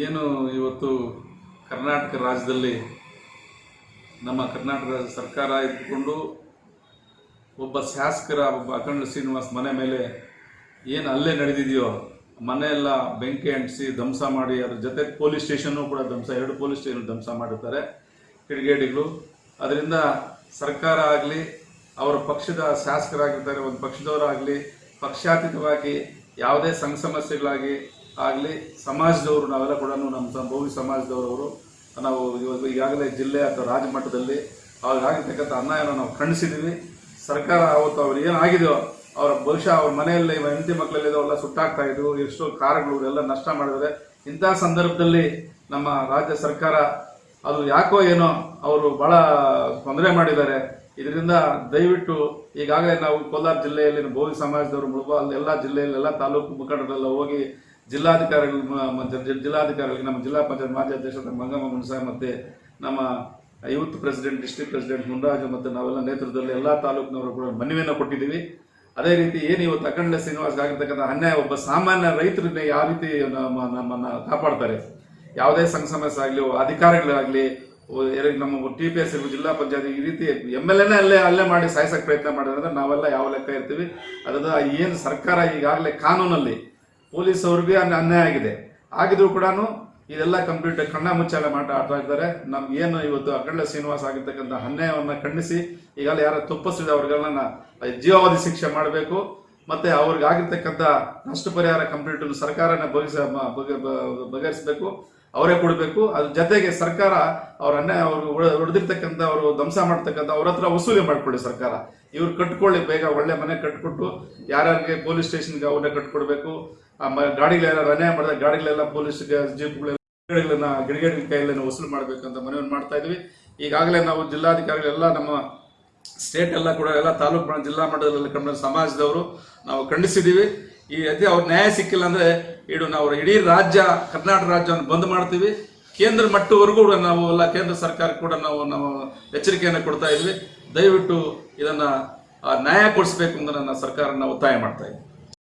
ಏನು ಇವತ್ತು ಕರ್ನಾಟಕ ರಾಜ್ಯದಲ್ಲಿ ನಮ್ಮ ಕರ್ನಾಟಕ ರಾಜ್ಯ ಸರ್ಕಾರ ಇದ್ದುಕೊಂಡು ಒಬ್ಬ ಶಾಸಕರ, ಒಬ್ಬ ಅಖಂಡ ಶ್ರೀನಿವಾಸ್ ಮನೆ ಮೇಲೆ ಏನು ಅಲ್ಲೇ ನಡೆದಿದೆಯೋ, ಮನೆಯೆಲ್ಲ ಬೆಂಕಿ ಅಂಟಿಸಿ ಧ್ವಂಸ ಮಾಡಿ, ಅದ್ರ ಜೊತೆ ಪೊಲೀಸ್ ಸ್ಟೇಷನ್ನು ಕೂಡ ಧ್ವಂಸ, ಎರಡು ಪೊಲೀಸ್ ಸ್ಟೇಷನ್ ಧ್ವಂಸ ಮಾಡಿರ್ತಾರೆ ಕಿಡಿಗೇಡಿಗಳು. ಅದರಿಂದ ಸರ್ಕಾರ ಆಗಲಿ, ಅವರ ಪಕ್ಷದ ಶಾಸಕರಾಗಿರ್ತಾರೆ, ಒಂದು ಪಕ್ಷದವರಾಗಲಿ, ಪಕ್ಷಾತೀತವಾಗಿ ಯಾವುದೇ ಸಂಘ ಸಮಸ್ಯೆಗಳಾಗಿ ಆಗಲಿ ಸಮಾಜದವರು ನಾವೆಲ್ಲ ಕೂಡ ನಮ್ಮ ಸ- ಭೋವಿ ಸಮಾಜದವರವರು. ನಾವು ಇವತ್ತು ಈಗಾಗಲೇ ಜಿಲ್ಲೆ ಅಥವಾ ರಾಜ್ಯ ಮಟ್ಟದಲ್ಲಿ ಅವ್ರಿಗಾಗಿರ್ತಕ್ಕಂಥ ಅನ್ಯಾಯವನ್ನು ನಾವು ಖಂಡಿಸಿದ್ದೀವಿ. ಸರ್ಕಾರ ಅವತ್ತು ಅವ್ರು ಏನಾಗಿದೆಯೋ ಅವರ ಬಹುಶಃ ಅವ್ರ ಮನೆಯಲ್ಲಿ ಹೆಂಡತಿ ಮಕ್ಕಳಲ್ಲಿ ಅವೆಲ್ಲ ಸುಟ್ಟಾಗ್ತಾ ಇದ್ವು ಎಷ್ಟೋ ಕಾರ್ಗಳು ಎಲ್ಲ ನಷ್ಟ ಮಾಡಿದರೆ ಇಂತಹ ಸಂದರ್ಭದಲ್ಲಿ ನಮ್ಮ ರಾಜ್ಯ ಸರ್ಕಾರ ಅದು ಯಾಕೋ ಏನೋ ಅವರು ಬಹಳ ತೊಂದರೆ ಮಾಡಿದ್ದಾರೆ. ಇದರಿಂದ ದಯವಿಟ್ಟು ಈಗಾಗಲೇ ನಾವು ಕೋಲಾರ ಜಿಲ್ಲೆಯಲ್ಲಿ ಭೋವಿ ಸಮಾಜದವರು ಅಲ್ಲಿ ಎಲ್ಲ ಜಿಲ್ಲೆಯಲ್ಲಿ ಎಲ್ಲ ತಾಲೂಕು ಮುಖಂಡರೆಲ್ಲ ಹೋಗಿ ಜಿಲ್ಲಾಧಿಕಾರಿಗಳು ಜಿಲ್ಲಾಧಿಕಾರಿಗಳಿಗೆ, ನಮ್ಮ ಜಿಲ್ಲಾ ಪಂಚಾಯತ್ ಮಾಜಿ ಅಧ್ಯಕ್ಷ ಮಂಗಮ್ಮ ಮುನ್ಸಾ ಮತ್ತೆ ನಮ್ಮ youth president, district president Munraju ಮತ್ತು ನಾವೆಲ್ಲ ನೇತೃತ್ವದಲ್ಲಿ ಎಲ್ಲ ತಾಲೂಕಿನವರು ಕೂಡ ಮನವಿಯನ್ನು ಕೊಟ್ಟಿದ್ದೀವಿ. ಅದೇ ರೀತಿ ಏನು ಇವತ್ತು ಅಖಂಡ ಶ್ರೀನಿವಾಸ್ ಆಗಿರ್ತಕ್ಕಂಥ ಅನ್ಯಾಯ ಒಬ್ಬ ಸಾಮಾನ್ಯ ರೈತರನ್ನ ಯಾವ ರೀತಿ ನಮ್ಮ ನಮ್ಮನ್ನು ಕಾಪಾಡ್ತಾರೆ? ಯಾವುದೇ ಸಂಘ ಸಮಸ್ಯೆ ಆಗಲಿ, ಅಧಿಕಾರಿಗಳಾಗಲಿ ನಮ್ಮ ಟಿ ಪಿ ಎಸ್ ಜಿಲ್ಲಾ ಪಂಚಾಯತ್ ಈ ರೀತಿ ಎಂ ಎಲ್ ಎನೇ ಅಲ್ಲೇ ಅಲ್ಲೇ ಮಾಡಿ ಸಾಯಿಸಕ್ಕೆ ಪ್ರಯತ್ನ ಮಾಡಿದ್ರೆ ನಾವೆಲ್ಲ ಯಾವ ಲೆಕ್ಕ ಇರ್ತೀವಿ? ಅದರ, ಏನು ಸರ್ಕಾರ ಈಗಾಗಲೇ ಕಾನೂನಲ್ಲಿ ಪೊಲೀಸ್ ಅವ್ರಿಗೆ ಅನ್ಯ- ಅನ್ಯಾಯ ಆಗಿದೆ. ಆಗಿದ್ರು ಕೂಡ ಇದೆಲ್ಲ ಕಂಪ್ಲೀಟ್ ಕಣ್ಣ ಮುಚ್ಚಾಲೆ ಮಾಟ ಆಡ್ತಾ ಇದ್ದಾರೆ. ನಮ್ಗೆ ಏನು ಇವತ್ತು ಅಖಂಡ ಶ್ರೀನಿವಾಸ ಆಗಿರ್ತಕ್ಕಂಥ ಅನ್ಯಾಯವನ್ನು ಖಂಡಿಸಿ ಈಗಾಗಲೇ ಯಾರು ತಪ್ಪಿಸಿದ ಅವ್ರಿಗೆಲ್ಲ ಜೀವಾವಧಿ ಶಿಕ್ಷೆ ಮಾಡಬೇಕು. ಮತ್ತೆ ಅವ್ರಿಗೆ ಆಗಿರ್ತಕ್ಕಂಥ ನಷ್ಟ ಪರಿಹಾರ ಕಂಪ್ಲೀಟ್ ಸರ್ಕಾರನ ಬಗೆಹರಿಸಬೇಕು. ಅವರೇ ಕೊಡಬೇಕು. ಅದ್ರ ಜೊತೆಗೆ ಸರ್ಕಾರ ಅವರನ್ನ ಅವ್ರು ಹೊಡೆದಿರ್ತಕ್ಕಂಥ ಅವರು ಧ್ವಂಸ ಮಾಡ್ತಕ್ಕಂಥ ಅವ್ರ ಹತ್ರ ವಸೂಲಿ ಮಾಡ್ಕೊಳ್ಳಿ ಸರ್ಕಾರ. ಇವ್ರು ಕಟ್ಕೊಳ್ಳಿ, ಬೇಗ ಒಳ್ಳೆ ಮನೆ ಕಟ್ಕೊಟ್ಟು ಯಾರ್ಯಾರಿಗೆ ಪೊಲೀಸ್ ಸ್ಟೇಷನ್ಗೆ ಅವ್ರನ್ನ ಕಟ್ಕೊಡ್ಬೇಕು. ಗಾಡಿಗಳೆಲ್ಲ ಅನ್ಯಾಯ ಮಾಡಿದ ಗಾಡಿಗಳೆಲ್ಲ ಪೊಲೀಸ್ ಜೀಪ್ಗಳೆಲ್ಲ ಗಿಡಗಳನ್ನ ಕೈಯಲ್ಲಿ ವಸೂಲು ಮಾಡಬೇಕಂತ ಮನವಿ ಮಾಡ್ತಾ ಇದ್ವಿ. ಈಗಾಗಲೇ ನಾವು ಜಿಲ್ಲಾಧಿಕಾರಿಗಳೆಲ್ಲ ನಮ್ಮ ಸ್ಟೇಟ್ ಎಲ್ಲ ಕೂಡ, ಎಲ್ಲ ತಾಲೂಕು ಜಿಲ್ಲಾ ಮಟ್ಟದಲ್ಲಿ ಕಂಡ ಸಮಾಜದವರು ನಾವು ಖಂಡಿಸಿದ್ದೀವಿ. ಈ ಅದೇ ಅವ್ರ ನ್ಯಾಯ ಸಿಕ್ಕಿಲ್ಲ ಅಂದ್ರೆ ಇಡು ನಾವು ಇಡೀ ರಾಜ್ಯ, ಕರ್ನಾಟಕ ರಾಜ್ಯವನ್ನು ಬಂದ್ ಮಾಡ್ತೀವಿ. ಕೇಂದ್ರ ಮಟ್ಟವರೆಗೂ ಕೂಡ ನಾವು ಎಲ್ಲ ಕೇಂದ್ರ ಸರ್ಕಾರ ಕೂಡ ನಾವು ನಾವು ಎಚ್ಚರಿಕೆಯನ್ನು ಕೊಡ್ತಾ ಇದ್ವಿ. ದಯವಿಟ್ಟು ಇದನ್ನ ನ್ಯಾಯ ಕೊಡಿಸ್ಬೇಕು ಅಂತ ನನ್ನ ಸರ್ಕಾರನ ಒತ್ತಾಯ ಮಾಡ್ತಾ ಇದ್ವಿ